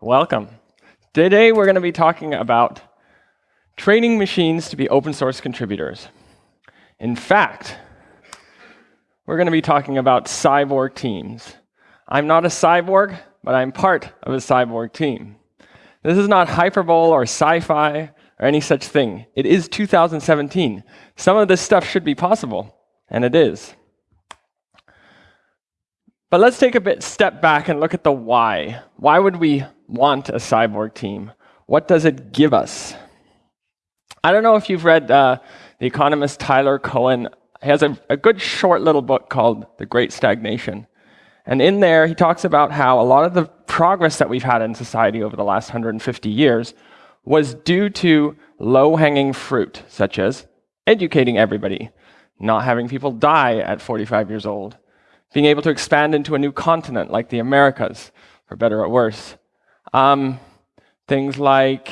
Welcome. Today we're going to be talking about training machines to be open source contributors. In fact, we're going to be talking about cyborg teams. I'm not a cyborg, but I'm part of a cyborg team. This is not hyperbole or sci-fi or any such thing. It is 2017. Some of this stuff should be possible, and it is. But let's take a bit step back and look at the why. Why would we want a cyborg team? What does it give us? I don't know if you've read uh, the economist Tyler Cowen. He has a, a good short little book called The Great Stagnation. And in there, he talks about how a lot of the progress that we've had in society over the last 150 years was due to low-hanging fruit, such as educating everybody, not having people die at 45 years old, being able to expand into a new continent like the Americas, for better or worse. Um, things like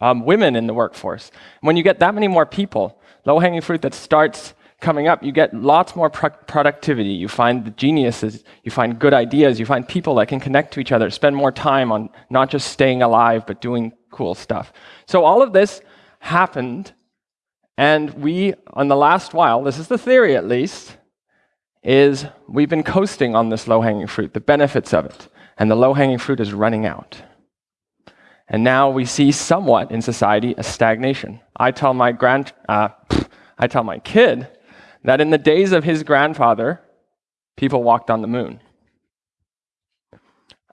um, women in the workforce. When you get that many more people, low-hanging fruit that starts coming up, you get lots more pro productivity. You find the geniuses, you find good ideas, you find people that can connect to each other, spend more time on not just staying alive, but doing cool stuff. So all of this happened, and we, on the last while, this is the theory at least, is we've been coasting on this low-hanging fruit, the benefits of it, and the low-hanging fruit is running out. And now we see somewhat in society a stagnation. I tell my grand, uh, I tell my kid that in the days of his grandfather, people walked on the moon.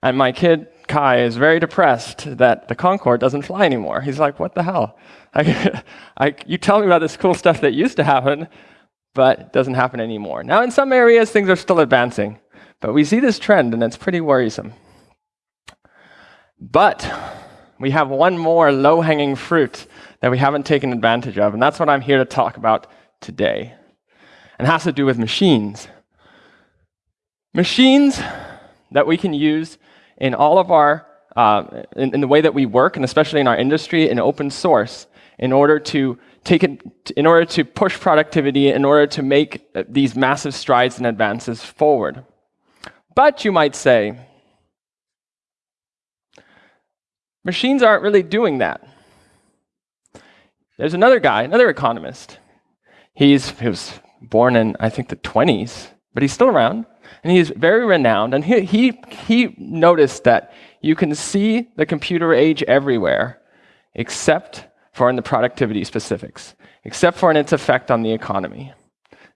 And my kid Kai is very depressed that the Concorde doesn't fly anymore. He's like, what the hell? I, I, you tell me about this cool stuff that used to happen, but it doesn't happen anymore. Now, in some areas, things are still advancing, but we see this trend, and it's pretty worrisome. But we have one more low-hanging fruit that we haven't taken advantage of, and that's what I'm here to talk about today. And has to do with machines. Machines that we can use in all of our, uh, in, in, the way that we work, and especially in our industry, in open source, in order to take it, in order to push productivity, in order to make uh, these massive strides and advances forward. But you might say, machines aren't really doing that. There's another guy, another economist. He's, he was born in, I think, the 20s, but he's still around and he's very renowned. And he, he, he noticed that you can see the computer age everywhere, except for in the productivity specifics, except for in its effect on the economy.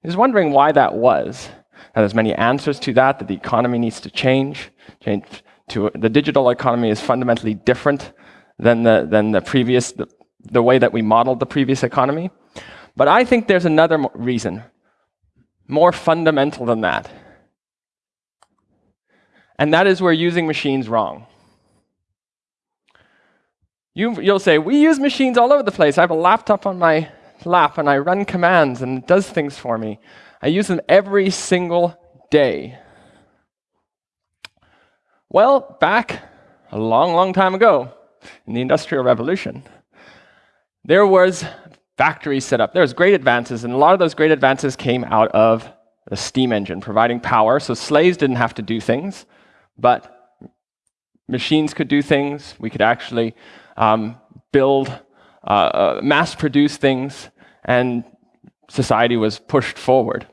He was wondering why that was. Now, there's many answers to that, that the economy needs to change. change to, the digital economy is fundamentally different than the, than the previous, the, the way that we modeled the previous economy. But I think there's another reason, more fundamental than that. And that is we're using machines wrong. You, you'll say, we use machines all over the place. I have a laptop on my lap and I run commands and it does things for me. I use them every single day. Well, back a long, long time ago in the Industrial Revolution, there was factories set up. There was great advances, and a lot of those great advances came out of the steam engine, providing power. So slaves didn't have to do things but machines could do things. We could actually um, build, uh, uh, mass produce things, and society was pushed forward.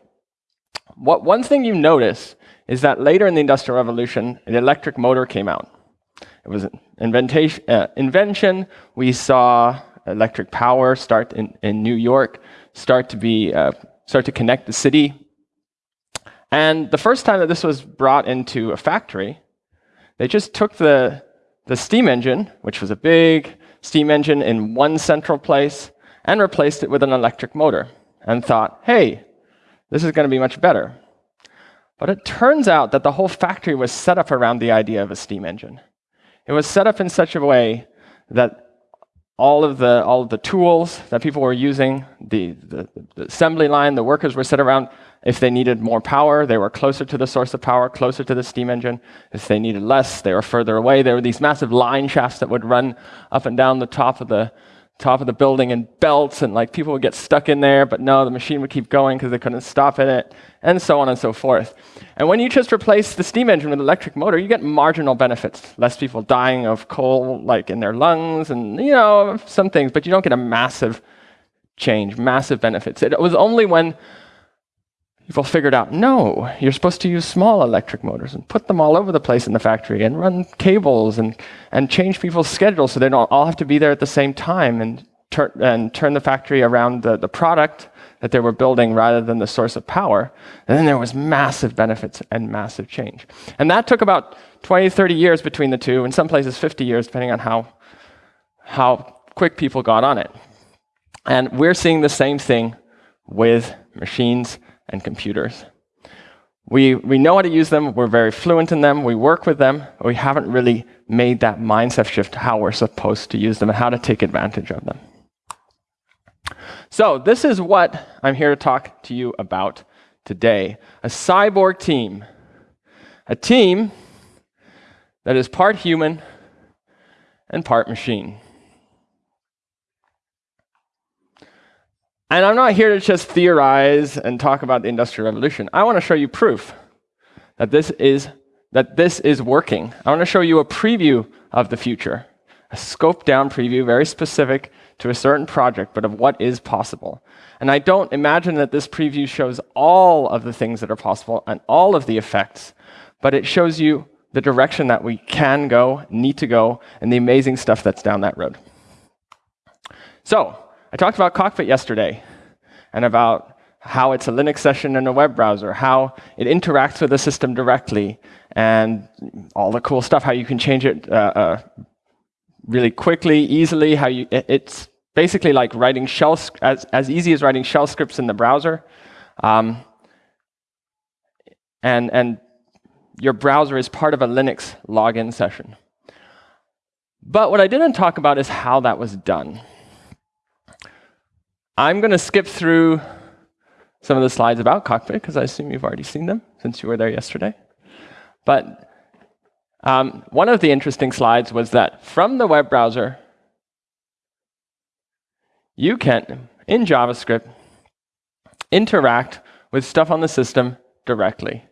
What, one thing you notice is that later in the Industrial Revolution, an electric motor came out. It was an. Uh, invention. We saw electric power start in, in New York, start to be uh, start to connect the city and the first time that this was brought into a factory, they just took the, the steam engine, which was a big steam engine in one central place, and replaced it with an electric motor, and thought, hey, this is going to be much better. But it turns out that the whole factory was set up around the idea of a steam engine. It was set up in such a way that all of the, all of the tools that people were using, the, the, the assembly line, the workers were set around if they needed more power, they were closer to the source of power, closer to the steam engine. If they needed less, they were further away. There were these massive line shafts that would run up and down the top of the, top of the building in belts, and like people would get stuck in there, but no, the machine would keep going because they couldn't stop it, and so on and so forth. And when you just replace the steam engine with electric motor, you get marginal benefits. Less people dying of coal, like in their lungs, and you know some things, but you don't get a massive change, massive benefits. It was only when people figured out, no, you're supposed to use small electric motors and put them all over the place in the factory and run cables and, and change people's schedules so they don't all have to be there at the same time and, tur- and turn the factory around the, the product that they were building rather than the source of power. And then there was massive benefits and massive change. And that took about 20, 30 years between the two, in some places 50 years, depending on how, how quick people got on it. And we're seeing the same thing with machines and computers. We, we know how to use them, we're very fluent in them, we work with them, but we haven't really made that mindset shift how we're supposed to use them and how to take advantage of them. So, this is what I'm here to talk to you about today a cyborg team. A team that is part human and part machine. And I'm not here to just theorize and talk about the Industrial Revolution. I want to show you proof that this is, that this is working. I want to show you a preview of the future, a scoped down preview, very specific to a certain project, but of what is possible. And I don't imagine that this preview shows all of the things that are possible and all of the effects, but it shows you the direction that we can go, need to go, and the amazing stuff that's down that road. So, I talked about Cockpit yesterday and about how it's a Linux session in a web browser, how it interacts with the system directly, and all the cool stuff, how you can change it uh, uh, really quickly, easily, how you, it's basically like writing shell, as, as easy as writing shell scripts in the browser. Um, and, and your browser is part of a Linux login session. But what I didn't talk about is how that was done. I'm going to skip through some of the slides about Cockpit because I assume you've already seen them since you were there yesterday. But um, one of the interesting slides was that from the web browser, you can, in JavaScript, interact with stuff on the system directly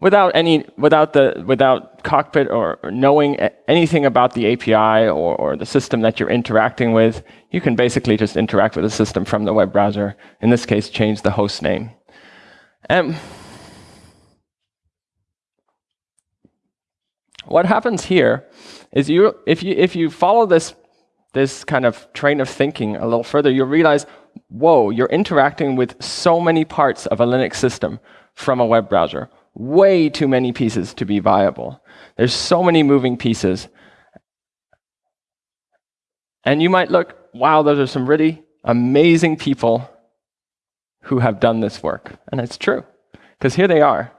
without any without the without cockpit or, or knowing anything about the API or, or, the system that you're interacting with, you can basically just interact with the system from the web browser. In this case, change the host name. And what happens here is you if you if you follow this this kind of train of thinking a little further, you'll realize, whoa, you're interacting with so many parts of a Linux system from a web browser way too many pieces to be viable. There's so many moving pieces. And you might look, wow, those are some really amazing people who have done this work. And it's true, because here they are.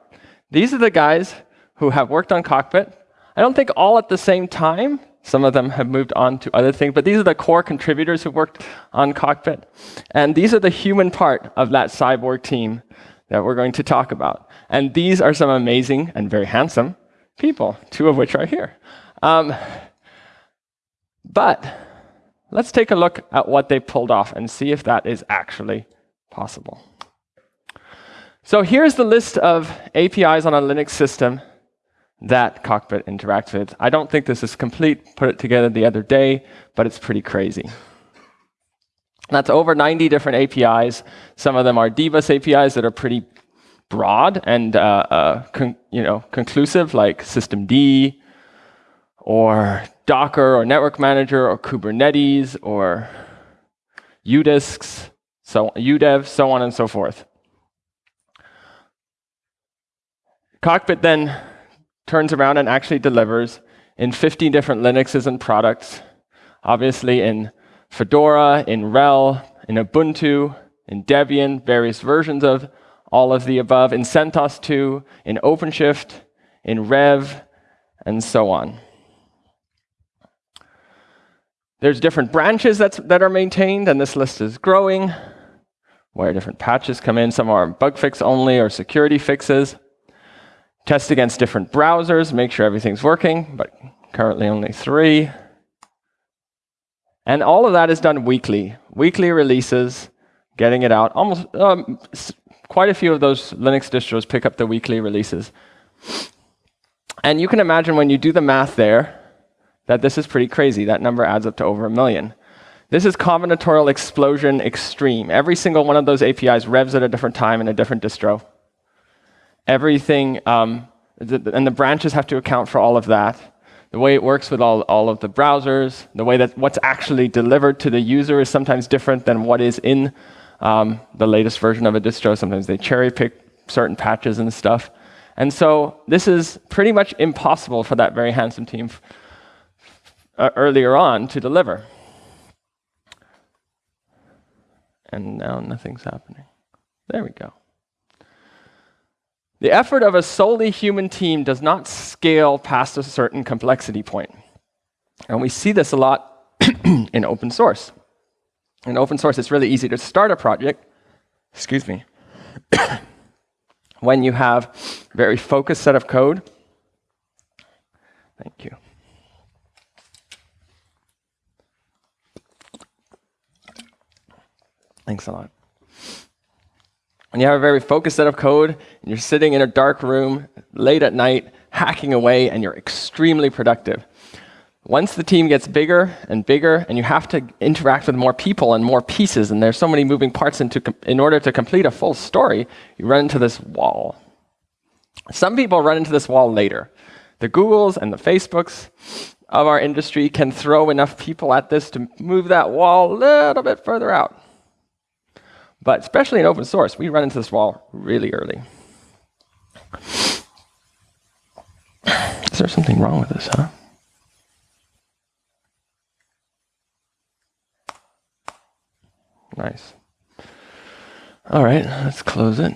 These are the guys who have worked on Cockpit. I don't think all at the same time. Some of them have moved on to other things, but these are the core contributors who worked on Cockpit. And these are the human part of that cyborg team that we're going to talk about. And these are some amazing and very handsome people, two of which are here. Um, but let's take a look at what they pulled off and see if that is actually possible. So here's the list of APIs on a Linux system that Cockpit interacts with. I don't think this is complete, put it together the other day, but it's pretty crazy. That's over 90 different APIs. Some of them are DBus APIs that are pretty broad and uh, uh, you know conclusive, like systemd, or Docker, or Network Manager, or Kubernetes, or udisks, so udev, so on and so forth. Cockpit then turns around and actually delivers in 15 different Linuxes and products, obviously in Fedora, in RHEL, in Ubuntu, in Debian, various versions of all of the above, in CentOS 2, in OpenShift, in Rev, and so on. There's different branches that's, that are maintained, and this list is growing, where different patches come in. Some are bug fix only or security fixes. Test against different browsers, make sure everything's working, but currently only three. And all of that is done weekly. Weekly releases, getting it out. Almost um, quite a few of those Linux distros pick up the weekly releases. And you can imagine when you do the math there, that this is pretty crazy. That number adds up to over a million. This is combinatorial explosion extreme. Every single one of those APIs revs at a different time in a different distro. Everything, um, and the branches have to account for all of that. The way it works with all, all of the browsers, the way that what's actually delivered to the user is sometimes different than what is in um, the latest version of a distro. Sometimes they cherry pick certain patches and stuff. And so this is pretty much impossible for that very handsome team uh, earlier on to deliver. And now nothing's happening. There we go. The effort of a solely human team does not scale past a certain complexity point. And we see this a lot in open source. In open source, it's really easy to start a project, excuse me, when you have a very focused set of code. Thank you. Thanks a lot. When you have a very focused set of code, and you're sitting in a dark room late at night, hacking away, and you're extremely productive. Once the team gets bigger and bigger, and you have to interact with more people and more pieces, and there's so many moving parts into, in order to complete a full story, you run into this wall. Some people run into this wall later. The Googles and the Facebooks of our industry can throw enough people at this to move that wall a little bit further out. But especially in open source, we run into this wall really early. Is there something wrong with this, huh? Nice. All right, let's close it.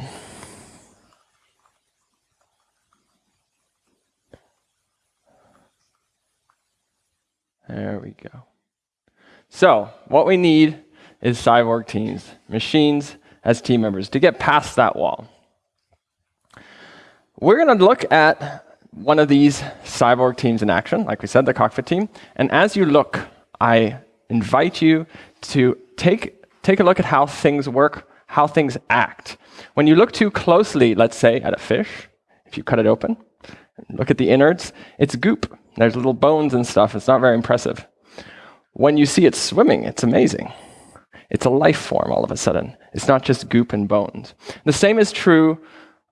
There we go. So, what we need is cyborg teams, machines as team members, to get past that wall. We're going to look at one of these cyborg teams in action, like we said, the cockpit team. And as you look, I invite you to take, take a look at how things work, how things act. When you look too closely, let's say, at a fish, if you cut it open, look at the innards, it's goop. There's little bones and stuff. It's not very impressive. When you see it swimming, it's amazing. It's a life form all of a sudden. It's not just goop and bones. The same is true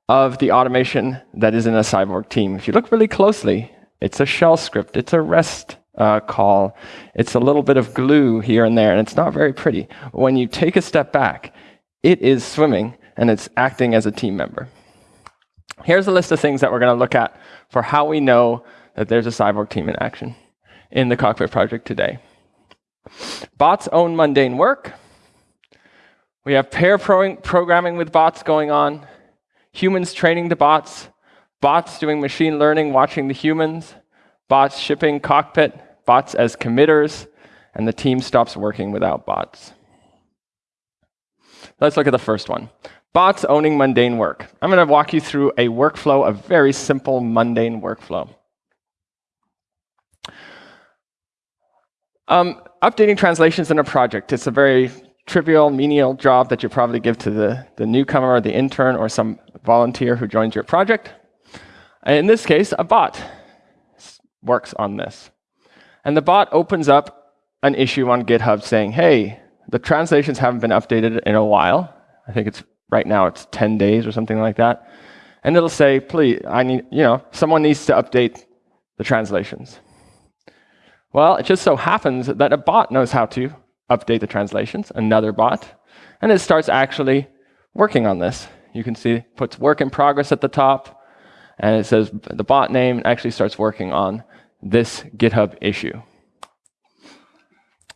of the automation that is in a cyborg team. If you look really closely, it's a shell script, it's a REST uh, call, it's a little bit of glue here and there, and it's not very pretty. When you take a step back, it is swimming and it's acting as a team member. Here's a list of things that we're going to look at for how we know that there's a cyborg team in action in the Cockpit project today. Bots own mundane work. We have pair pro programming with bots going on, humans training the bots, bots doing machine learning, watching the humans, bots shipping cockpit, bots as committers, and the team stops working without bots. Let's look at the first one. Bots owning mundane work. I'm going to walk you through a workflow, a very simple, mundane workflow. Um, updating translations in a project. It's a very trivial, menial job that you probably give to the, the newcomer or the intern or some volunteer who joins your project. In this case, a bot works on this. And the bot opens up an issue on GitHub saying, hey, the translations haven't been updated in a while. I think it's right now it's 10 days or something like that. And it'll say, please, I need, you know, someone needs to update the translations. Well, it just so happens that a bot knows how to update the translations, another bot, and it starts actually working on this. You can see it puts work in progress at the top, and it says the bot name actually starts working on this GitHub issue.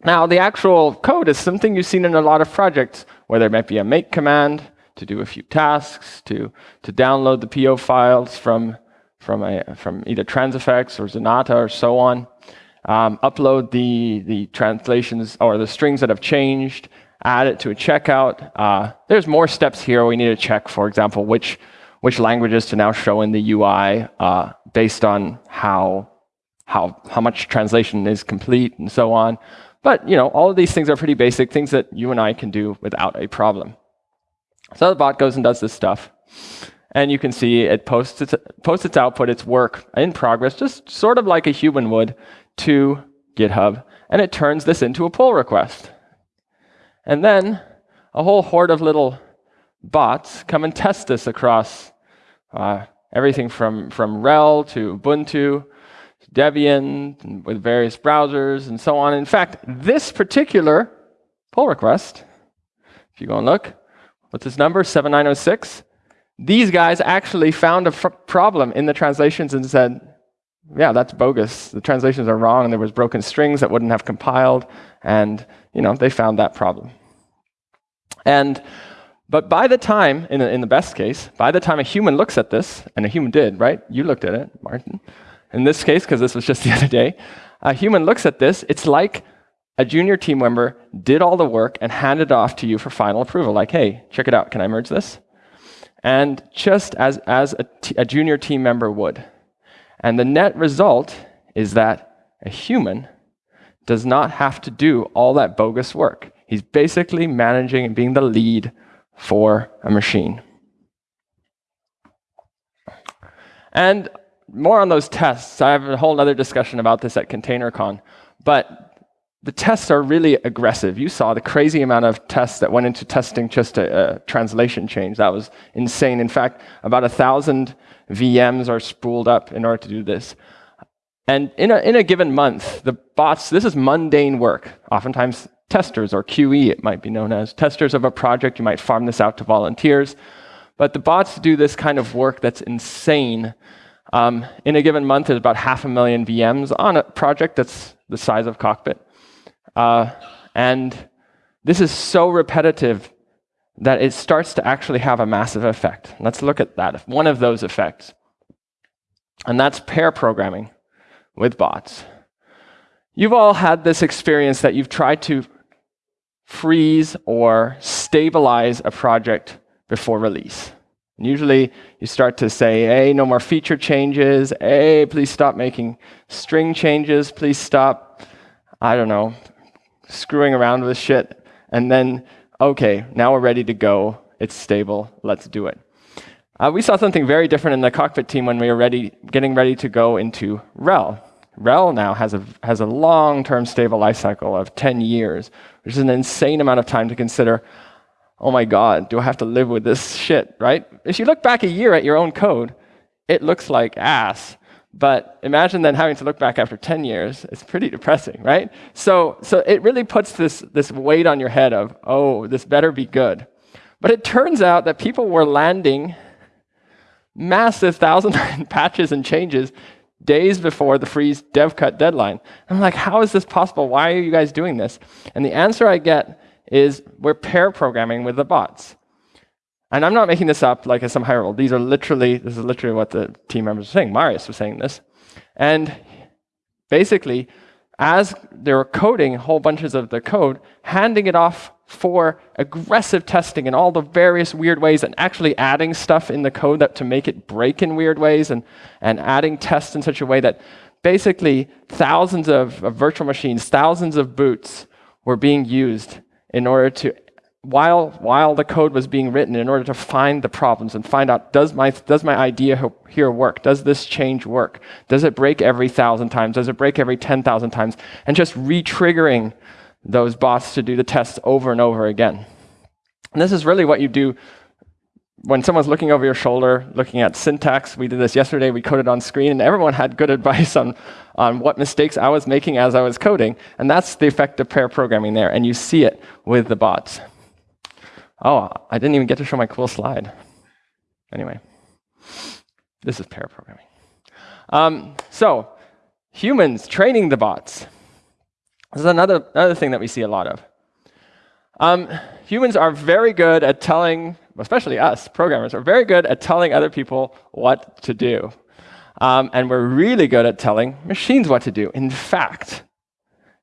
Now, the actual code is something you've seen in a lot of projects, where there might be a make command to do a few tasks, to, to download the PO files from, from, a, from either Transifex or Zanata or so on um, upload the, the translations or the strings that have changed, add it to a checkout. Uh, there's more steps here. We need to check, for example, which, which languages to now show in the UI uh, based on how, how, how much translation is complete and so on. But you know, all of these things are pretty basic, things that you and I can do without a problem. So the bot goes and does this stuff. And you can see it posts its, posts its output, its work in progress, just sort of like a human would, to GitHub. And it turns this into a pull request. And then a whole horde of little bots come and test this across uh, everything from, from RHEL to Ubuntu, Debian, with various browsers, and so on. In fact, this particular pull request, if you go and look, what's this number, 7906? These guys actually found a problem in the translations and said, yeah, that's bogus. The translations are wrong, and there was broken strings that wouldn't have compiled, and you know they found that problem. And but by the time, in, in the best case, by the time a human looks at this, and a human did, right? You looked at it, Martin. In this case, because this was just the other day, a human looks at this, it's like a junior team member did all the work and handed it off to you for final approval. Like, hey, check it out. Can I merge this? And just as, as a junior team member would. And the net result is that a human does not have to do all that bogus work. He's basically managing and being the lead for a machine. And more on those tests. I have a whole other discussion about this at ContainerCon. But the tests are really aggressive. You saw the crazy amount of tests that went into testing just a, a translation change. That was insane. In fact, about a thousand VMs are spooled up in order to do this. And in a, in a given month, the bots, this is mundane work. Oftentimes testers, or QE it might be known as. Testers of a project, you might farm this out to volunteers. But the bots do this kind of work that's insane. Um, in a given month, there's about half a million VMs on a project that's the size of Cockpit. Uh, and this is so repetitive that it starts to actually have a massive effect. Let's look at that, one of those effects. And that's pair programming with bots. You've all had this experience that you've tried to freeze or stabilize a project before release. And usually you start to say, hey, no more feature changes. Hey, please stop making string changes. Please stop, I don't know, screwing around with shit, and then, okay, now we're ready to go. It's stable. Let's do it. Uh, we saw something very different in the cockpit team when we were ready, getting ready to go into RHEL. RHEL now has a, has a long-term stable lifecycle of 10 years, which is an insane amount of time to consider, oh my God, do I have to live with this shit, right? If you look back a year at your own code, it looks like ass. But imagine then having to look back after 10 years. It's pretty depressing, right? So, so it really puts this, this weight on your head of, oh, this better be good. But it turns out that people were landing massive thousand patches and changes days before the freeze dev cut deadline. I'm like, how is this possible? Why are you guys doing this? And the answer I get is we're pair programming with the bots. And I'm not making this up like as some high role. These are literally, this is literally what the team members are saying. Marius was saying this. And basically, as they were coding whole bunches of the code, handing it off for aggressive testing in all the various weird ways and actually adding stuff in the code that to make it break in weird ways and, and adding tests in such a way that basically thousands of, of virtual machines, thousands of boots were being used in order to while, while the code was being written in order to find the problems and find out, does my, does my idea here work? Does this change work? Does it break every thousand times? Does it break every 10,000 times? And just re-triggering those bots to do the tests over and over again. And this is really what you do when someone's looking over your shoulder, looking at syntax. We did this yesterday, we coded on screen, and everyone had good advice on, on what mistakes I was making as I was coding. And that's the effect of pair programming there, and you see it with the bots. Oh, I didn't even get to show my cool slide. Anyway, this is pair programming. Um, so, humans training the bots. This is another, another thing that we see a lot of. Um, humans are very good at telling, especially us, programmers, are very good at telling other people what to do. Um, and we're really good at telling machines what to do. In fact,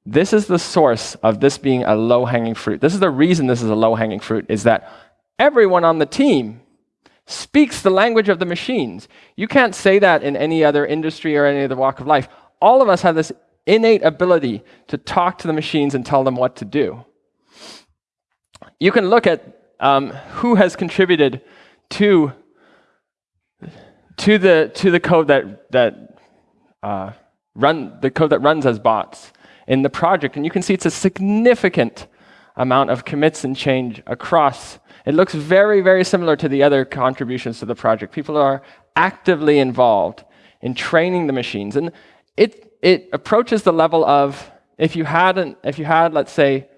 this is the source of this being a low-hanging fruit. This is the reason this is a low-hanging fruit, is that everyone on the team speaks the language of the machines. You can't say that in any other industry or any other walk of life. All of us have this innate ability to talk to the machines and tell them what to do. You can look at um, who has contributed to, to, the, to the code that, that uh, run, the code that runs as bots in the project, and you can see it's a significant amount of commits and change across. It looks very, very similar to the other contributions to the project. People are actively involved in training the machines. And it, it approaches the level of if you had, an, if you had, let's say,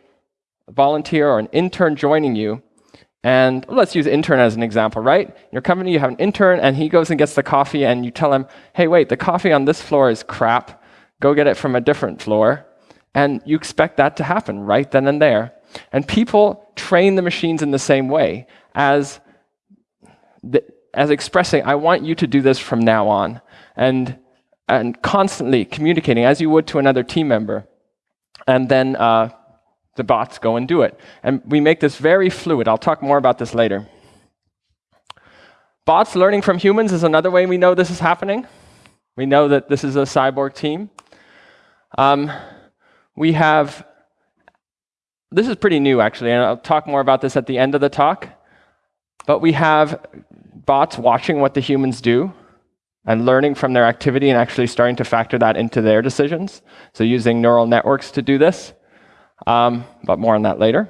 a volunteer or an intern joining you, and let's use intern as an example, right? In your company, you have an intern, and he goes and gets the coffee, and you tell him, hey, wait, the coffee on this floor is crap. Go get it from a different floor. And you expect that to happen right then and there. And people train the machines in the same way as, the, as expressing, I want you to do this from now on. And, and constantly communicating as you would to another team member. And then uh, the bots go and do it. And we make this very fluid. I'll talk more about this later. Bots learning from humans is another way we know this is happening. We know that this is a cyborg team. Um, we have, this is pretty new actually, and I'll talk more about this at the end of the talk. But we have bots watching what the humans do and learning from their activity and actually starting to factor that into their decisions. So using neural networks to do this, um, but more on that later.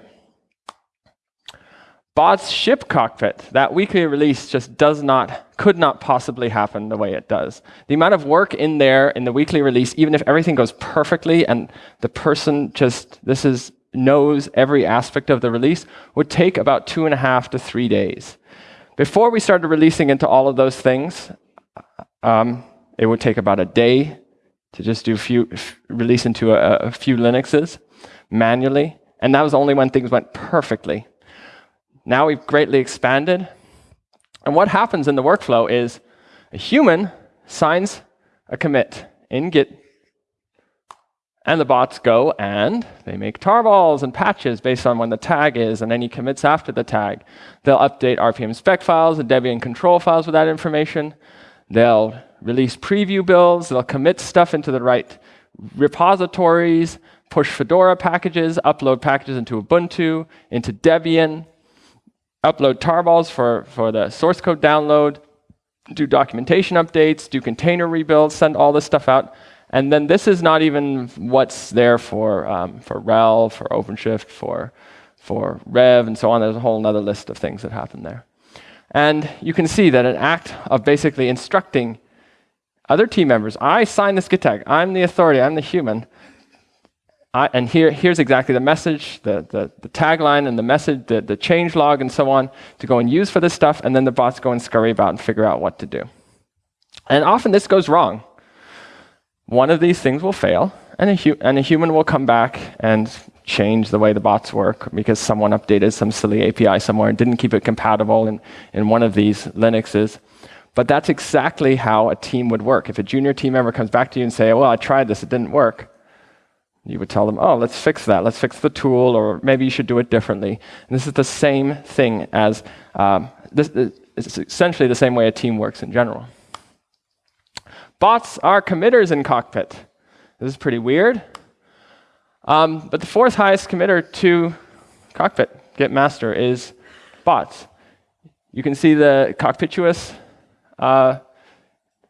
Bots ship cockpit, that weekly release just does not, could not possibly happen the way it does. The amount of work in there in the weekly release, even if everything goes perfectly and the person just, this is, knows every aspect of the release, would take about two and a half to three days. Before we started releasing into all of those things, um, it would take about a day to just do a few, release into a, a few Linuxes manually, and that was only when things went perfectly. Now we've greatly expanded. And what happens in the workflow is a human signs a commit in Git, and the bots go and they make tarballs and patches based on when the tag is and any commits after the tag. They'll update RPM spec files and Debian control files with that information. They'll release preview builds. They'll commit stuff into the right repositories, push Fedora packages, upload packages into Ubuntu, into Debian, upload tarballs for, for the source code download, do documentation updates, do container rebuilds, send all this stuff out. And then this is not even what's there for, um, for RHEL, for OpenShift, for, for Rev, and so on. There's a whole other list of things that happen there. And you can see that an act of basically instructing other team members, I sign this git tag, I'm the authority, I'm the human, I, and here, here's exactly the message, the, the, the, tagline and the message, the, the change log and so on to go and use for this stuff, and then the bots go and scurry about and figure out what to do. And often this goes wrong. One of these things will fail, and a, and a human will come back and change the way the bots work because someone updated some silly API somewhere and didn't keep it compatible in, in one of these Linuxes. But that's exactly how a team would work. If a junior team member comes back to you and say, well, I tried this, it didn't work, you would tell them, oh, let's fix that. Let's fix the tool, or maybe you should do it differently. And this is the same thing as, um, this, it's essentially the same way a team works in general. Bots are committers in Cockpit. This is pretty weird. Um, but the fourth highest committer to Cockpit, Git master, is bots. You can see the cockpituous uh,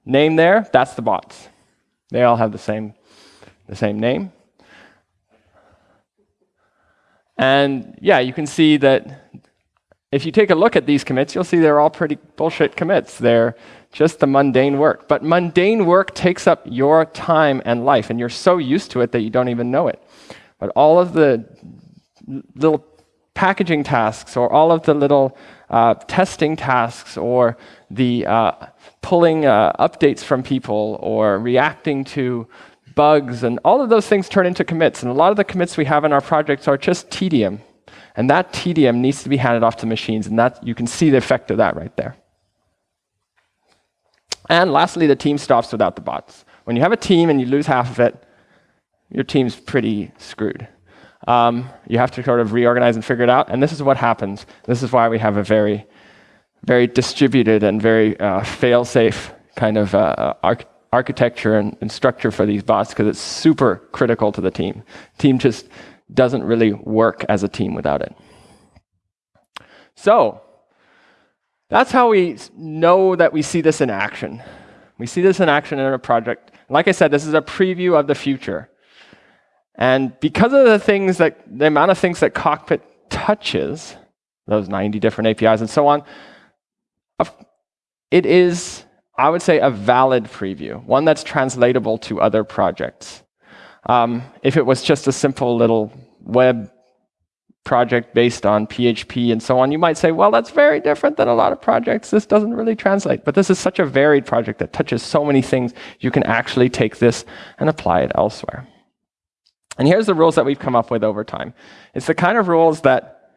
name there. That's the bots. They all have the same, the same name. And yeah, you can see that if you take a look at these commits, you'll see they're all pretty bullshit commits. They're just the mundane work. But mundane work takes up your time and life, and you're so used to it that you don't even know it. But all of the little packaging tasks, or all of the little uh, testing tasks, or the uh, pulling uh, updates from people, or reacting to bugs, and all of those things turn into commits. And a lot of the commits we have in our projects are just tedium. And that tedium needs to be handed off to machines, and that you can see the effect of that right there. And lastly, the team stops without the bots. When you have a team and you lose half of it, your team's pretty screwed. Um, you have to sort of reorganize and figure it out, and this is what happens. This is why we have a very, very distributed and very uh, fail-safe kind of uh, arch architecture and, and structure for these bots because it's super critical to the team. Team just doesn't really work as a team without it. So that's how we know that we see this in action. We see this in action in a project. Like I said, this is a preview of the future. And because of the things that, the amount of things that Cockpit touches, those 90 different APIs and so on, it is, I would say, a valid preview, one that's translatable to other projects. Um, if it was just a simple little web project based on PHP and so on, you might say, well, that's very different than a lot of projects. This doesn't really translate. But this is such a varied project that touches so many things, you can actually take this and apply it elsewhere. And here's the rules that we've come up with over time. It's the kind of rules that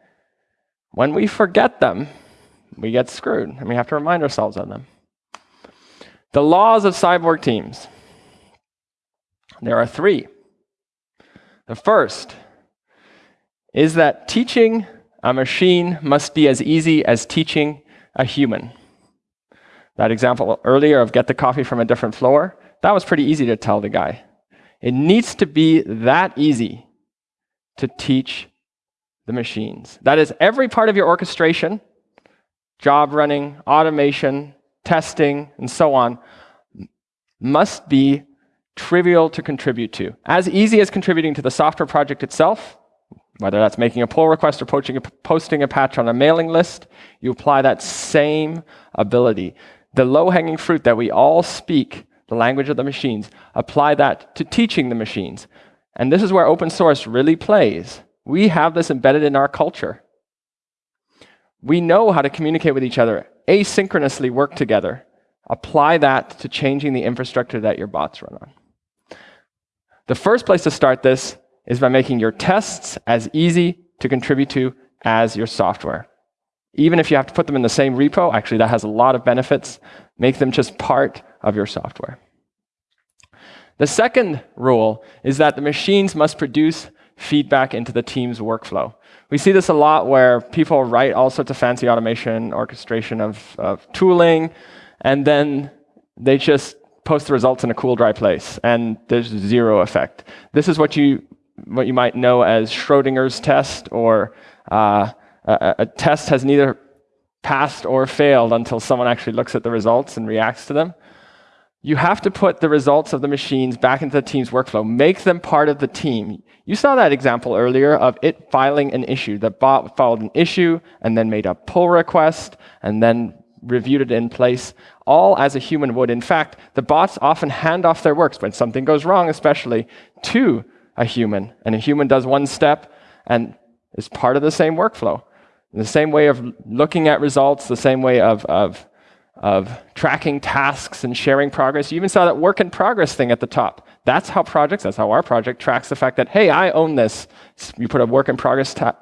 when we forget them, we get screwed, and we have to remind ourselves of them. The laws of cyborg teams. There are three. The first is that teaching a machine must be as easy as teaching a human. That example earlier of get the coffee from a different floor, that was pretty easy to tell the guy. It needs to be that easy to teach the machines. That is, every part of your orchestration, job running, automation, testing, and so on, must be trivial to contribute to. As easy as contributing to the software project itself, whether that's making a pull request or posting a, posting a patch on a mailing list, you apply that same ability. The low-hanging fruit that we all speak, the language of the machines, apply that to teaching the machines. And this is where open source really plays. We have this embedded in our culture. We know how to communicate with each other, asynchronously work together. Apply that to changing the infrastructure that your bots run on. The first place to start this is by making your tests as easy to contribute to as your software. Even if you have to put them in the same repo, actually that has a lot of benefits, make them just part of your software. The second rule is that the machines must produce feedback into the team's workflow. We see this a lot where people write all sorts of fancy automation, orchestration of, of tooling, and then they just post the results in a cool, dry place, and there's zero effect. This is what you what you might know as Schrodinger's test, or uh, a, a test has neither passed or failed until someone actually looks at the results and reacts to them. You have to put the results of the machines back into the team's workflow, make them part of the team. You saw that example earlier of it filing an issue. The bot filed an issue and then made a pull request and then reviewed it in place, all as a human would. In fact, the bots often hand off their works when something goes wrong, especially to a human. And a human does one step and is part of the same workflow. The same way of looking at results, the same way of, of, of tracking tasks and sharing progress. You even saw that work in progress thing at the top. That's how projects, that's how our project tracks the fact that, hey, I own this. You put a work in progress uh,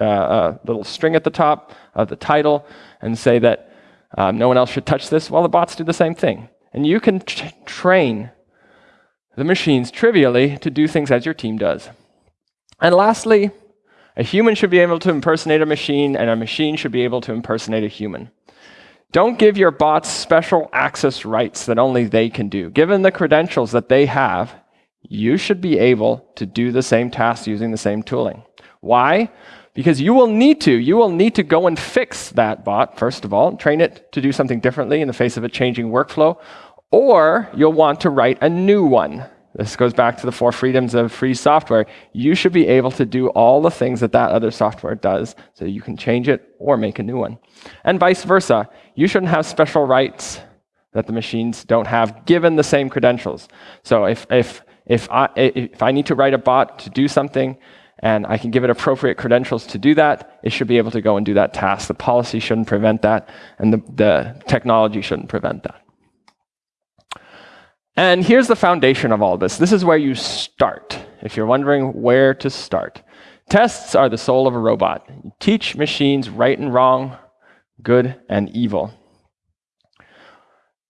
a little string at the top of the title and say that um, no one else should touch this. Well, the bots do the same thing. And you can train the machines trivially to do things as your team does. And lastly, a human should be able to impersonate a machine, and a machine should be able to impersonate a human. Don't give your bots special access rights that only they can do. Given the credentials that they have, you should be able to do the same tasks using the same tooling. Why? Because you will need to. You will need to go and fix that bot, first of all, train it to do something differently in the face of a changing workflow, or you'll want to write a new one. This goes back to the four freedoms of free software. You should be able to do all the things that that other software does so you can change it or make a new one. And vice versa. You shouldn't have special rights that the machines don't have given the same credentials. So if, if, if, I, if I need to write a bot to do something and I can give it appropriate credentials to do that, it should be able to go and do that task. The policy shouldn't prevent that and the, the technology shouldn't prevent that. And here's the foundation of all this. This is where you start, if you're wondering where to start. Tests are the soul of a robot. You teach machines right and wrong, good and evil.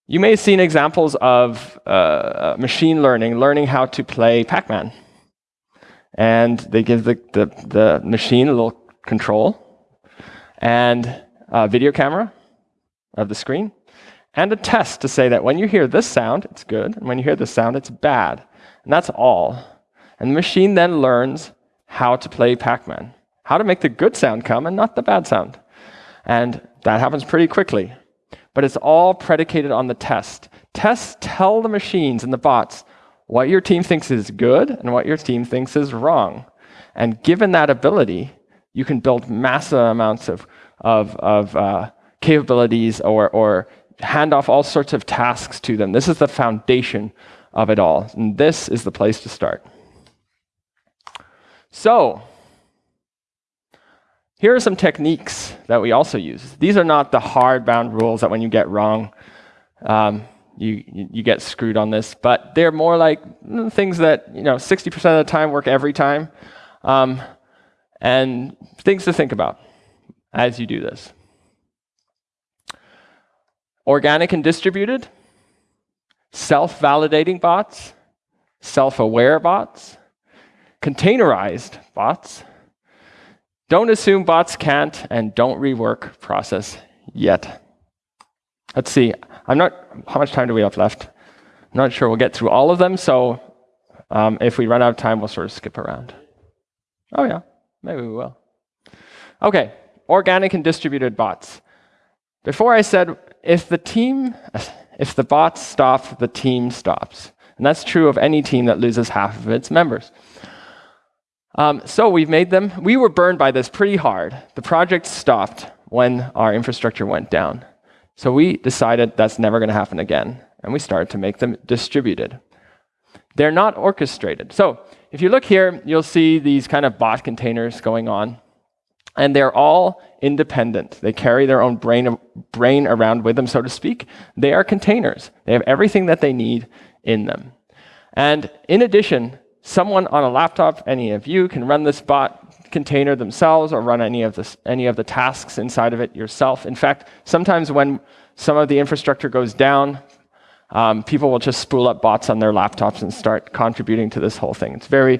You may have seen examples of uh, machine learning, learning how to play Pac-Man. And they give the, the, the machine a little control and a video camera of the screen and a test to say that when you hear this sound, it's good, and when you hear this sound, it's bad. And that's all. And the machine then learns how to play Pac Man, how to make the good sound come and not the bad sound. And that happens pretty quickly. But it's all predicated on the test. Tests tell the machines and the bots what your team thinks is good and what your team thinks is wrong. And given that ability, you can build massive amounts of, of, of uh, capabilities or, or hand off all sorts of tasks to them. This is the foundation of it all. And this is the place to start. So, here are some techniques that we also use. These are not the hard-bound rules that when you get wrong, um, you, you get screwed on this, but they're more like things that you know 60% of the time work every time, um, and things to think about as you do this. Organic and distributed, self-validating bots, self-aware bots, containerized bots, don't assume bots can't, and don't rework process yet. Let's see. I'm not. How much time do we have left? I'm not sure we'll get through all of them. So um, if we run out of time, we'll sort of skip around. Oh yeah, maybe we will. Okay, organic and distributed bots. Before I said if the team, if the bots stop, the team stops, and that's true of any team that loses half of its members. Um, so we've made them. We were burned by this pretty hard. The project stopped when our infrastructure went down. So we decided that's never going to happen again. And we started to make them distributed. They're not orchestrated. So if you look here, you'll see these kind of bot containers going on. And they're all independent. They carry their own brain, brain around with them, so to speak. They are containers. They have everything that they need in them. And in addition, someone on a laptop, any of you, can run this bot container themselves or run any of, the, any of the tasks inside of it yourself. In fact, sometimes when some of the infrastructure goes down, um, people will just spool up bots on their laptops and start contributing to this whole thing. It's very,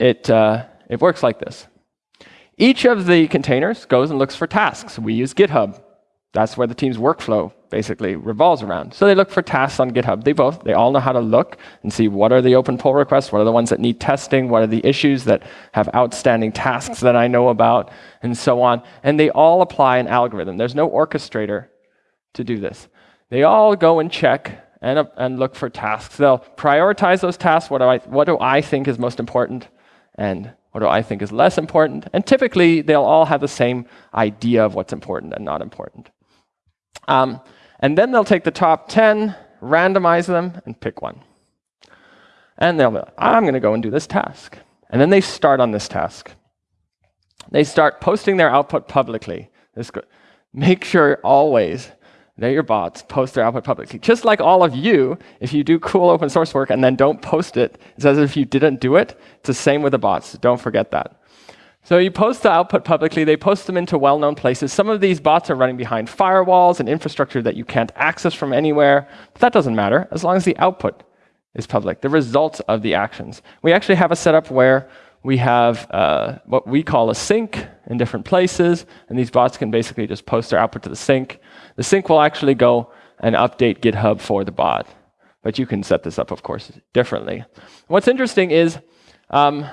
it, uh, it works like this. Each of the containers goes and looks for tasks. We use GitHub. That's where the team's workflow basically revolves around. So they look for tasks on GitHub. They both, they all know how to look and see what are the open pull requests, what are the ones that need testing, what are the issues that have outstanding tasks that I know about, and so on. And they all apply an algorithm. There's no orchestrator to do this. They all go and check and, uh, and look for tasks. They'll prioritize those tasks. What do, I, what do I think is most important? And what do I think is less important? And typically, they'll all have the same idea of what's important and not important. Um, and then they'll take the top 10, randomize them, and pick one. And they'll be like, I'm going to go and do this task. And then they start on this task. They start posting their output publicly. Make sure always that your bots post their output publicly. Just like all of you, if you do cool open source work and then don't post it, it's as if you didn't do it. It's the same with the bots. Don't forget that. So you post the output publicly, they post them into well-known places. Some of these bots are running behind firewalls and infrastructure that you can't access from anywhere. But that doesn't matter, as long as the output is public, the results of the actions. We actually have a setup where we have uh, what we call a sink in different places, and these bots can basically just post their output to the sink. The sink will actually go and update GitHub for the bot. But you can set this up, of course, differently. What's interesting is um,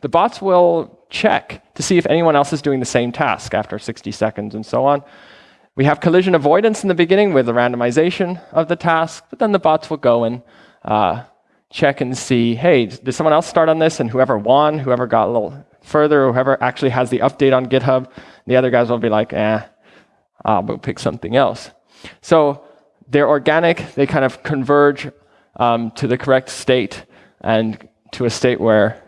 the bots will check to see if anyone else is doing the same task after 60 seconds and so on. We have collision avoidance in the beginning with the randomization of the task, but then the bots will go and uh, check and see, hey, did someone else start on this? And whoever won, whoever got a little further, whoever actually has the update on GitHub, the other guys will be like, eh, I'll go pick something else. So they're organic, they kind of converge um, to the correct state and to a state where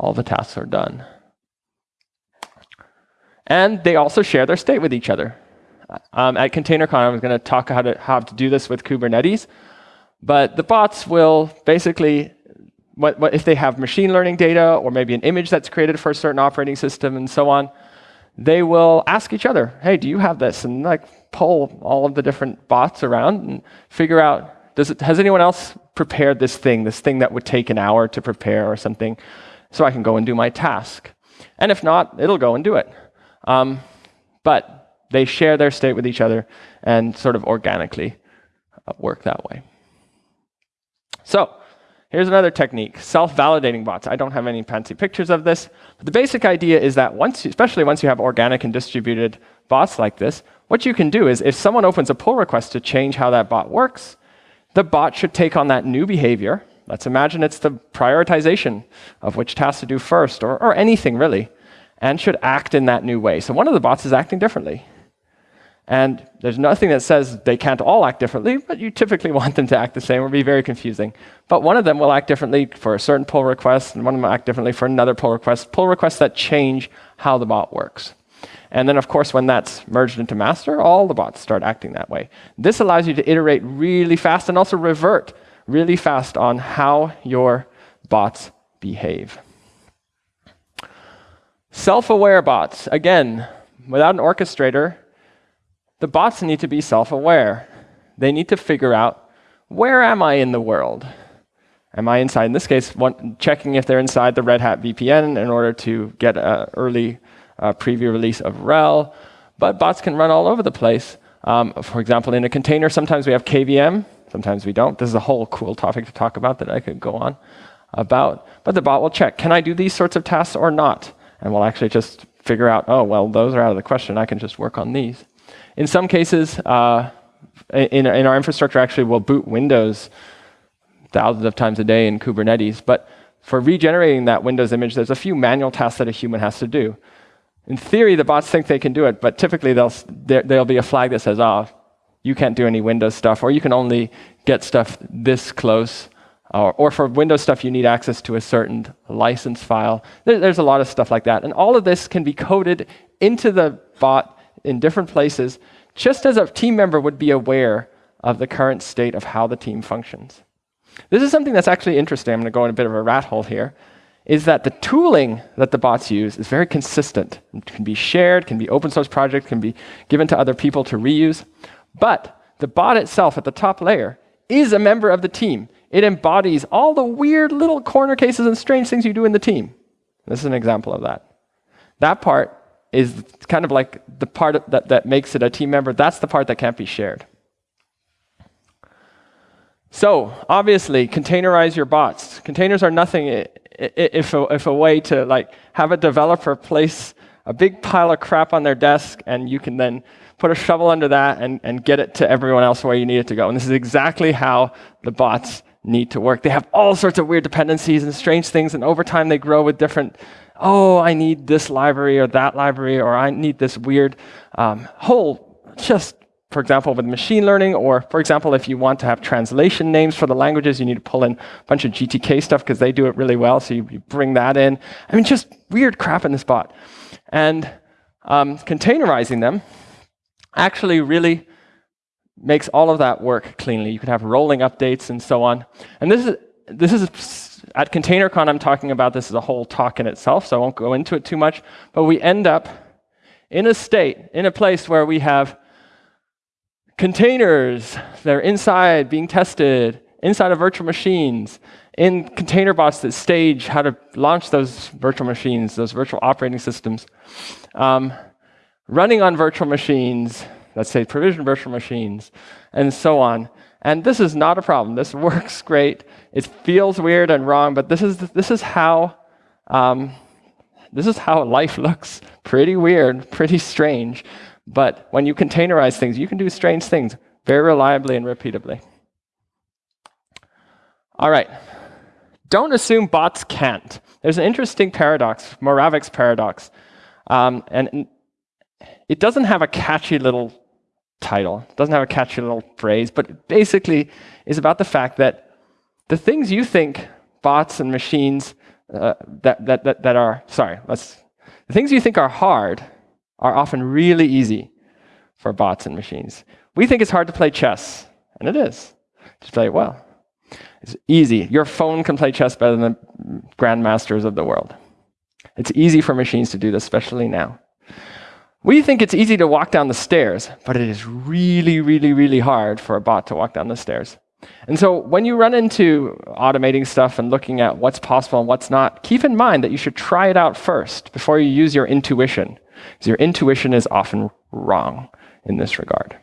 all the tasks are done. And they also share their state with each other. Um, at ContainerCon, I was going to talk how to, how to do this with Kubernetes. But the bots will basically, what, what, if they have machine learning data or maybe an image that's created for a certain operating system and so on, they will ask each other, hey, do you have this? And like pull all of the different bots around and figure out, does it, has anyone else prepared this thing, this thing that would take an hour to prepare or something? So I can go and do my task. And if not, it'll go and do it. Um, but They share their state with each other and sort of organically uh, work that way. So here's another technique, self-validating bots. I don't have any fancy pictures of this, but the basic idea is that once, especially once you have organic and distributed bots like this, what you can do is if someone opens a pull request to change how that bot works, the bot should take on that new behavior. Let's imagine it's the prioritization of which task to do first, or, or anything really, and should act in that new way. So one of the bots is acting differently. And there's nothing that says they can't all act differently, but you typically want them to act the same or be very confusing. But one of them will act differently for a certain pull request, and one of them will act differently for another pull request, pull requests that change how the bot works. And then, of course, when that's merged into master, all the bots start acting that way. This allows you to iterate really fast and also revert really fast on how your bots behave. Self-aware bots. Again, without an orchestrator, the bots need to be self-aware. They need to figure out, where am I in the world? Am I inside, in this case, one, checking if they're inside the Red Hat VPN in order to get an early uh, preview release of RHEL. But bots can run all over the place. Um, for example, in a container, sometimes we have KVM, sometimes we don't. This is a whole cool topic to talk about that I could go on about. But the bot will check, can I do these sorts of tasks or not? And we'll actually just figure out, oh, well, those are out of the question. I can just work on these. In some cases, uh, in, in our infrastructure, actually, we'll boot Windows thousands of times a day in Kubernetes. But for regenerating that Windows image, there's a few manual tasks that a human has to do. In theory, the bots think they can do it, but typically there, there'll be a flag that says, oh, you can't do any Windows stuff, or you can only get stuff this close. Or, or for Windows stuff, you need access to a certain license file. There, there's a lot of stuff like that. And all of this can be coded into the bot in different places, just as a team member would be aware of the current state of how the team functions. This is something that's actually interesting. I'm going to go in a bit of a rat hole here. Is that the tooling that the bots use is very consistent. It can be shared, can be open source project, can be given to other people to reuse. But the bot itself at the top layer is a member of the team. It embodies all the weird little corner cases and strange things you do in the team. This is an example of that. That part is kind of like the part that, that makes it a team member. That's the part that can't be shared. So obviously, containerize your bots. Containers are nothing if a, if a way to like have a developer place a big pile of crap on their desk, and you can then put a shovel under that and, and get it to everyone else where you need it to go. And this is exactly how the bots need to work. They have all sorts of weird dependencies and strange things, and over time they grow with different oh, I need this library or that library, or I need this weird um, whole, just for example, with machine learning, or for example, if you want to have translation names for the languages, you need to pull in a bunch of GTK stuff because they do it really well, so you, you, bring that in. I mean, just weird crap in this bot. And um, containerizing them actually really makes all of that work cleanly. You can have rolling updates and so on. And this is, this is at ContainerCon, I'm talking about this as a whole talk in itself, so I won't go into it too much. But we end up in a state, in a place where we have containers that are inside being tested, inside of virtual machines, in container bots that stage how to launch those virtual machines, those virtual operating systems, um, running on virtual machines, let's say provision virtual machines, and so on. And this is not a problem. This works great. It feels weird and wrong, but this is, this is how um, this is how life looks. Pretty weird, pretty strange. But when you containerize things, you can do strange things very reliably and repeatably. All right. Don't assume bots can't. There's an interesting paradox, Moravec's paradox. Um, and it doesn't have a catchy little title. Doesn't have a catchy little phrase, but basically is about the fact that the things you think bots and machines uh, that, that, that, that are, sorry, let's, the things you think are hard are often really easy for bots and machines. We think it's hard to play chess, and it is. Just play it well. It's easy. Your phone can play chess better than the grandmasters of the world. It's easy for machines to do this, especially now. We think it's easy to walk down the stairs, but it is really, really, really hard for a bot to walk down the stairs. And so when you run into automating stuff and looking at what's possible and what's not, keep in mind that you should try it out first before you use your intuition. Because your intuition is often wrong in this regard.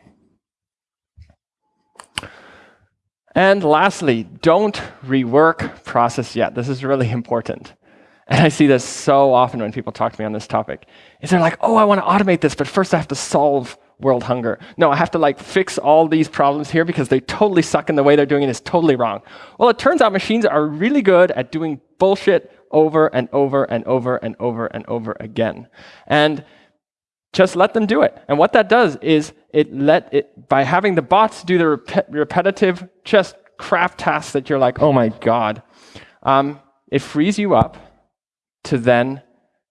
And lastly, don't rework process yet. This is really important. And I see this so often when people talk to me on this topic. Is they're like, oh, I want to automate this, but first I have to solve world hunger. No, I have to like fix all these problems here because they totally suck and the way they're doing it is totally wrong. Well, it turns out machines are really good at doing bullshit over and over and over and over and over again. And just let them do it. And what that does is it let it, by having the bots do the rep repetitive, just craft tasks that you're like, oh my God, um, it frees you up to then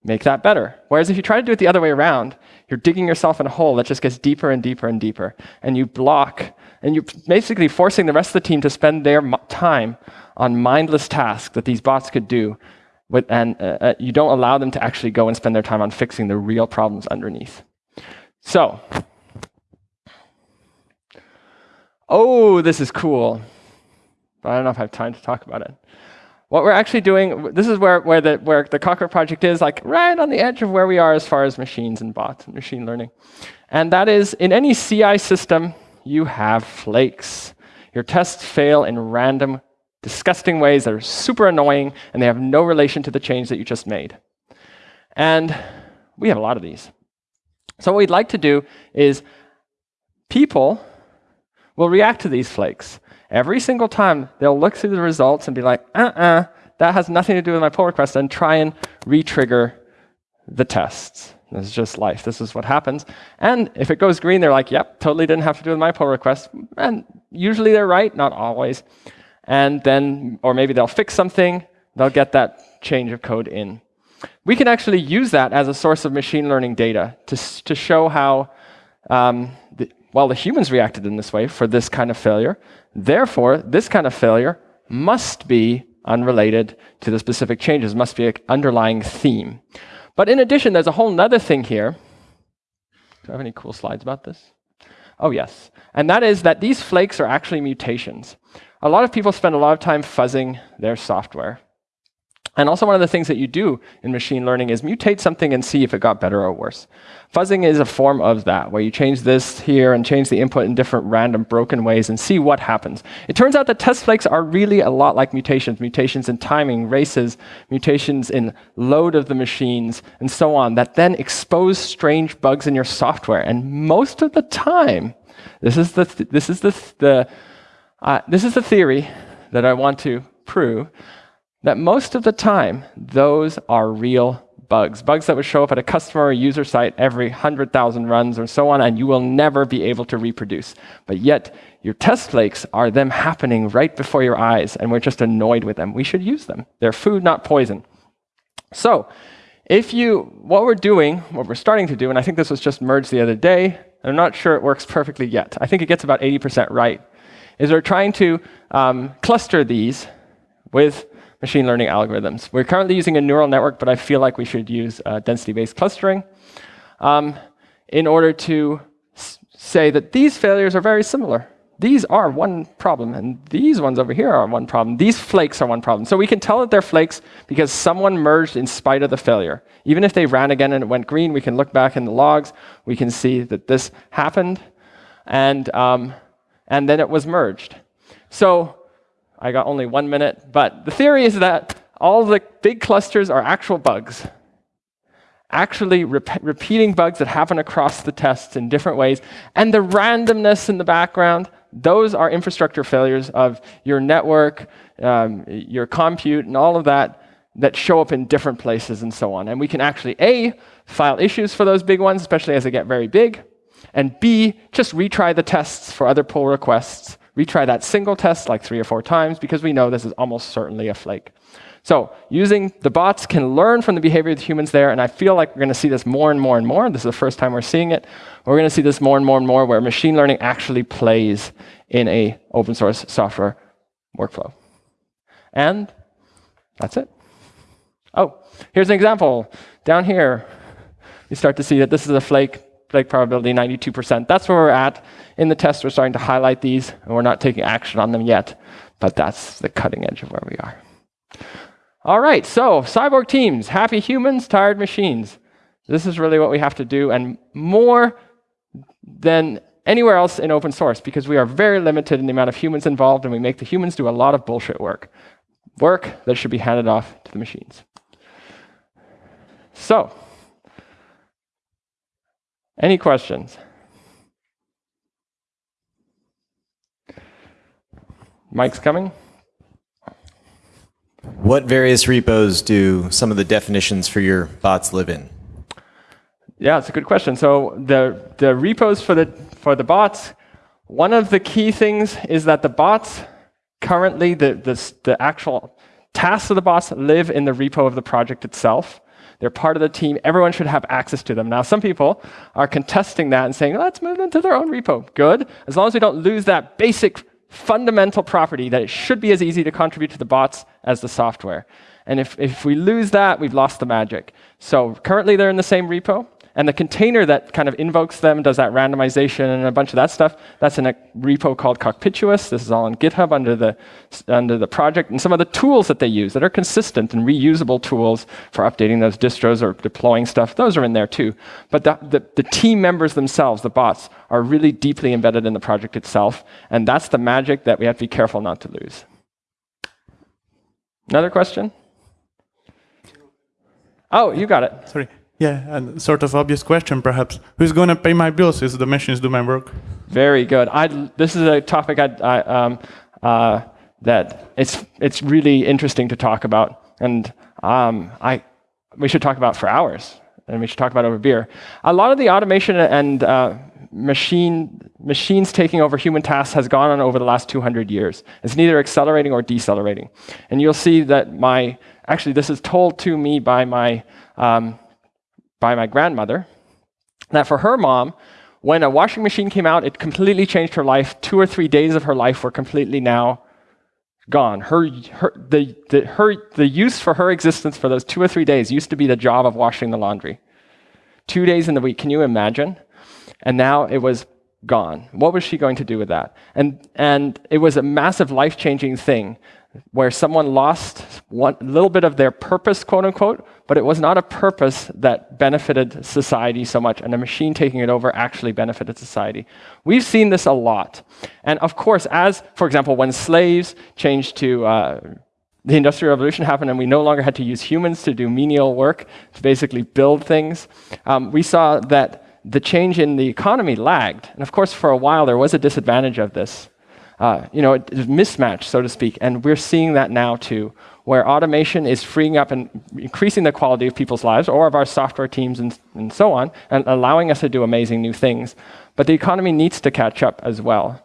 make that better. Whereas if you try to do it the other way around, you're digging yourself in a hole that just gets deeper and deeper and deeper. And you block, and you're basically forcing the rest of the team to spend their time on mindless tasks that these bots could do with, and uh, uh, you don't allow them to actually go and spend their time on fixing the real problems underneath. So, oh, this is cool. But I don't know if I have time to talk about it. What we're actually doing, this is where, where, the, where the project is, like right on the edge of where we are as far as machines and bots and machine learning. And that is, in any CI system, you have flakes. Your tests fail in random disgusting ways that are super annoying and they have no relation to the change that you just made. And we have a lot of these. So what we'd like to do is people will react to these flakes. Every single time they'll look through the results and be like, uh-uh, that has nothing to do with my pull request, and try and re-trigger the tests. This is just life. This is what happens. And if it goes green, they're like, yep, totally didn't have to do with my pull request. And usually they're right, not always and then, or maybe they'll fix something, they'll get that change of code in. We can actually use that as a source of machine learning data to, to show how, um, the, well, the humans reacted in this way for this kind of failure. Therefore, this kind of failure must be unrelated to the specific changes, must be an underlying theme. But in addition, there's a whole other thing here. Do I have any cool slides about this? Oh, yes. And that is that these flakes are actually mutations. A lot of people spend a lot of time fuzzing their software. And also one of the things that you do in machine learning is mutate something and see if it got better or worse. Fuzzing is a form of that, where you change this here and change the input in different random broken ways and see what happens. It turns out that test flakes are really a lot like mutations, mutations in timing, races, mutations in load of the machines, and so on, that then expose strange bugs in your software. And most of the time, this is the, th this is the, th the uh, this is the theory that I want to prove, that most of the time, those are real bugs. Bugs that would show up at a customer or user site every 100,000 runs or so on, and you will never be able to reproduce. But yet, your test flakes are them happening right before your eyes, and we're just annoyed with them. We should use them. They're food, not poison. So, if you, what we're doing, what we're starting to do, and I think this was just merged the other day, I'm not sure it works perfectly yet. I think it gets about 80% right is we're trying to um, cluster these with machine learning algorithms. We're currently using a neural network, but I feel like we should use uh, density-based clustering um, in order to say that these failures are very similar. These are one problem, and these ones over here are one problem. These flakes are one problem. So we can tell that they're flakes because someone merged in spite of the failure. Even if they ran again and it went green, we can look back in the logs. We can see that this happened. And um, and then it was merged. So I got only one minute, but the theory is that all the big clusters are actual bugs, actually rep repeating bugs that happen across the tests in different ways. And the randomness in the background, those are infrastructure failures of your network, um, your compute, and all of that that show up in different places and so on. And we can actually, A, file issues for those big ones, especially as they get very big, and B, just retry the tests for other pull requests. Retry that single test like three or four times because we know this is almost certainly a flake. So using the bots can learn from the behavior of the humans there, and I feel like we're going to see this more and more and more. This is the first time we're seeing it. We're going to see this more and more and more where machine learning actually plays in a open source software workflow. And that's it. Oh, here's an example. Down here, you start to see that this is a flake flake probability 92%. That's where we're at. In the test, we're starting to highlight these, and we're not taking action on them yet, but that's the cutting edge of where we are. All right, so cyborg teams, happy humans, tired machines. This is really what we have to do, and more than anywhere else in open source because we are very limited in the amount of humans involved and we make the humans do a lot of bullshit work. Work that should be handed off to the machines. So, any questions? Mike's coming. What various repos do some of the definitions for your bots live in? Yeah, it's a good question. So the, the repos for the, for the bots, one of the key things is that the bots currently, the, the, the actual tasks of the bots live in the repo of the project itself. They're part of the team. Everyone should have access to them. Now, some people are contesting that and saying, let's move them to their own repo. Good, as long as we don't lose that basic fundamental property that it should be as easy to contribute to the bots as the software. And if, if we lose that, we've lost the magic. So currently they're in the same repo. And the container that kind of invokes them, does that randomization and a bunch of that stuff, that's in a repo called Cockpituous. This is all on GitHub under the, under the project. And some of the tools that they use that are consistent and reusable tools for updating those distros or deploying stuff, those are in there too. But the, the, the team members themselves, the bots, are really deeply embedded in the project itself. And that's the magic that we have to be careful not to lose. Another question? Oh, you got it. Sorry. Yeah, and sort of obvious question perhaps. Who's going to pay my bills if the machines do my work? Very good. I, this is a topic I, I, um, uh, that it's, it's really interesting to talk about. And um, I, we should talk about for hours. And we should talk about over beer. A lot of the automation and uh, machine, machines taking over human tasks has gone on over the last 200 years. It's neither accelerating or decelerating. And you'll see that my, actually this is told to me by my um, by my grandmother that for her mom, when a washing machine came out, it completely changed her life. Two or three days of her life were completely now gone. Her, her, the, the, her, the use for her existence for those two or three days used to be the job of washing the laundry. Two days in the week, can you imagine? And now it was gone. What was she going to do with that? And, and it was a massive life changing thing where someone lost one little bit of their purpose, quote unquote, but it was not a purpose that benefited society so much, and a machine taking it over actually benefited society. We've seen this a lot. And of course, as, for example, when slaves changed to uh, the Industrial Revolution happened and we no longer had to use humans to do menial work, to basically build things, um, we saw that the change in the economy lagged. And of course, for a while, there was a disadvantage of this uh, you know, a mismatch, so to speak. And we're seeing that now too, where automation is freeing up and increasing the quality of people's lives or of our software teams and, and so on, and allowing us to do amazing new things. But the economy needs to catch up as well.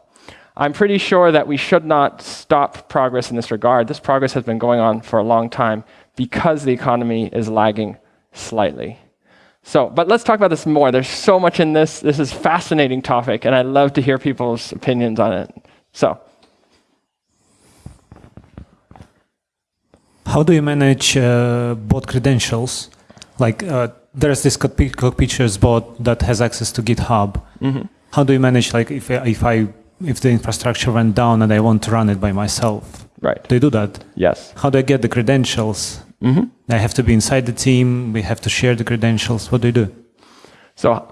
I'm pretty sure that we should not stop progress in this regard. This progress has been going on for a long time because the economy is lagging slightly. So, but let's talk about this more. There's so much in this. This is fascinating topic, and I love to hear people's opinions on it. So. How do you manage uh, bot credentials? Like uh, there's this Cockpituous bot that has access to GitHub. Mm -hmm. How do you manage like if if I if the infrastructure went down and I want to run it by myself? Right. Do you do that? Yes. How do I get the credentials? Mm -hmm. I have to be inside the team. We have to share the credentials. What do you do? So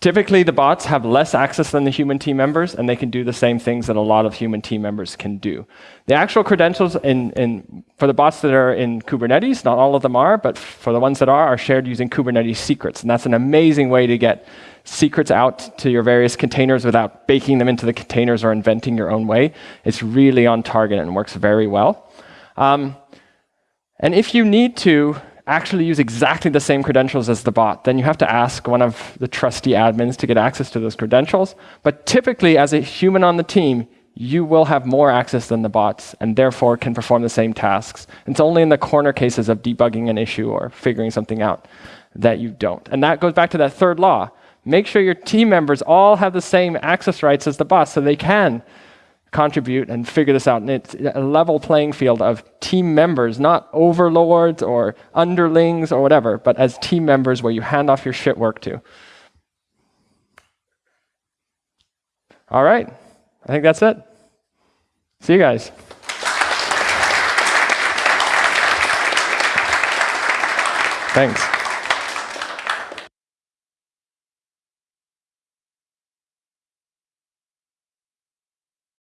Typically, the bots have less access than the human team members, and they can do the same things that a lot of human team members can do. The actual credentials in, in, for the bots that are in Kubernetes, not all of them are, but for the ones that are, are shared using Kubernetes secrets. And that's an amazing way to get secrets out to your various containers without baking them into the containers or inventing your own way. It's really on target and works very well. Um, and if you need to actually use exactly the same credentials as the bot, then you have to ask one of the trusty admins to get access to those credentials. But typically, as a human on the team, you will have more access than the bots and therefore can perform the same tasks. It's only in the corner cases of debugging an issue or figuring something out that you don't. And that goes back to that third law. Make sure your team members all have the same access rights as the bots so they can contribute and figure this out. And it's a level playing field of team members, not overlords or underlings or whatever, but as team members where you hand off your shit work to. All right. I think that's it. See you guys. Thanks.